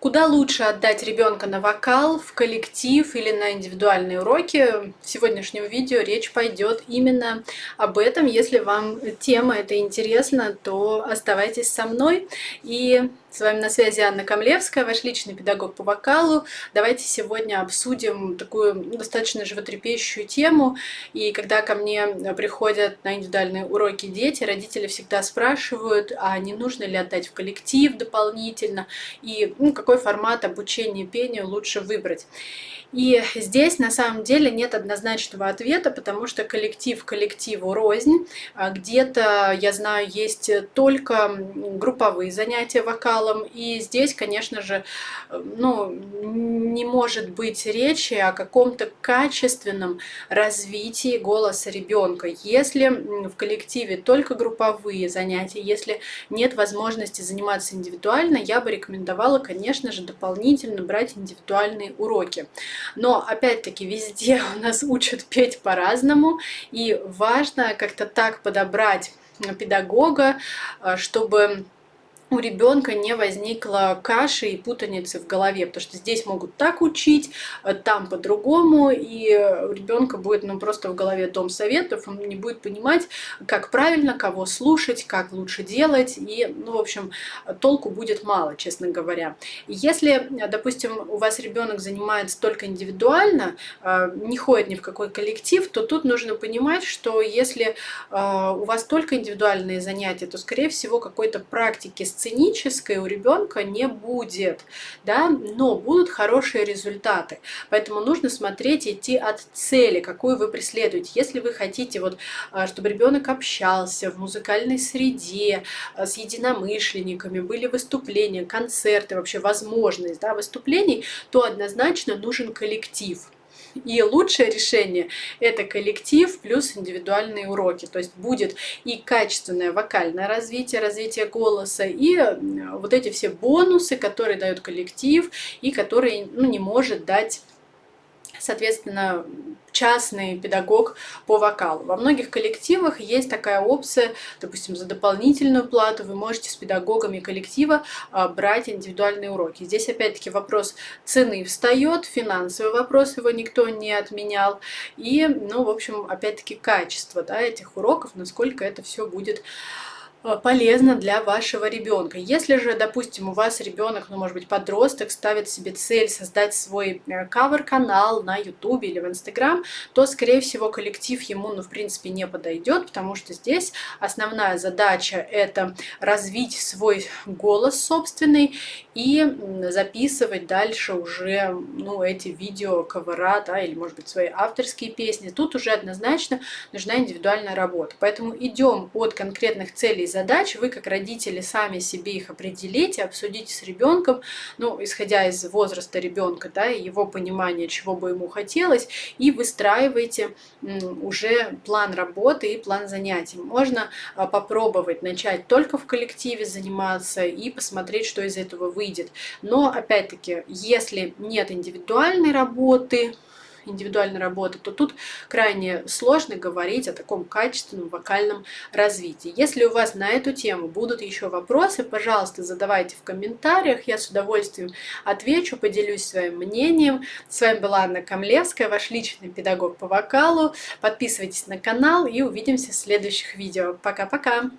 Куда лучше отдать ребенка на вокал, в коллектив или на индивидуальные уроки? В сегодняшнем видео речь пойдет именно об этом. Если вам тема эта интересна, то оставайтесь со мной. И с вами на связи Анна Камлевская, ваш личный педагог по вокалу. Давайте сегодня обсудим такую достаточно животрепещущую тему. И когда ко мне приходят на индивидуальные уроки дети, родители всегда спрашивают, а не нужно ли отдать в коллектив дополнительно, и ну, как какой формат обучения пению лучше выбрать. И здесь на самом деле нет однозначного ответа, потому что коллектив коллективу рознь. А где-то, я знаю, есть только групповые занятия вокалом, и здесь, конечно же, ну, не может быть речи о каком-то качественном развитии голоса ребенка. Если в коллективе только групповые занятия, если нет возможности заниматься индивидуально, я бы рекомендовала, конечно же, дополнительно брать индивидуальные уроки. Но опять-таки везде у нас учат петь по-разному, и важно как-то так подобрать педагога, э, чтобы у ребенка не возникло каши и путаницы в голове, потому что здесь могут так учить, э, там по-другому, и у ребенка будет ну, просто в голове дом советов, он не будет понимать, как правильно, кого слушать, как лучше делать, и, ну, в общем, толку будет мало, честно говоря. Если, допустим, у вас ребенок занимается только индивидуально, э, не ходит ни в какой коллектив, то тут нужно понимать, что если э, у вас только индивидуальные занятия, то, скорее всего, какой-то практики с сценической у ребенка не будет, да, но будут хорошие результаты. Поэтому нужно смотреть, идти от цели, какую вы преследуете. Если вы хотите, вот, а, чтобы ребенок общался в музыкальной среде, а, с единомышленниками, были выступления, концерты, вообще возможность да, выступлений, то однозначно нужен коллектив. И лучшее решение – это коллектив плюс индивидуальные уроки. То есть будет и качественное вокальное развитие, развитие голоса, и вот эти все бонусы, которые дает коллектив и которые ну, не может дать соответственно, частный педагог по вокалу. Во многих коллективах есть такая опция, допустим, за дополнительную плату вы можете с педагогами коллектива а, брать индивидуальные уроки. Здесь опять-таки вопрос цены встает, финансовый вопрос его никто не отменял. И, ну, в общем, опять-таки качество да, этих уроков, насколько это все будет полезно для вашего ребенка. Если же, допустим, у вас ребенок, ну, может быть, подросток, ставит себе цель создать свой э, кавер-канал на YouTube или в Instagram, то, скорее всего, коллектив ему, ну, в принципе, не подойдет, потому что здесь основная задача – это развить свой голос собственный и записывать дальше уже, ну, эти видео кавера, да, или, может быть, свои авторские песни. Тут уже однозначно нужна индивидуальная работа. Поэтому идем от конкретных целей задач, вы как родители сами себе их определите, обсудите с ребенком, ну, исходя из возраста ребенка, да, его понимания, чего бы ему хотелось, и выстраивайте уже план работы и план занятий. Можно а, попробовать начать только в коллективе заниматься и посмотреть, что из этого выйдет. Но, опять-таки, если нет индивидуальной работы, индивидуальной работы, то тут крайне сложно говорить о таком качественном вокальном развитии. Если у вас на эту тему будут еще вопросы, пожалуйста, задавайте в комментариях, я с удовольствием отвечу, поделюсь своим мнением. С вами была Анна Камлевская, ваш личный педагог по вокалу. Подписывайтесь на канал и увидимся в следующих видео. Пока-пока!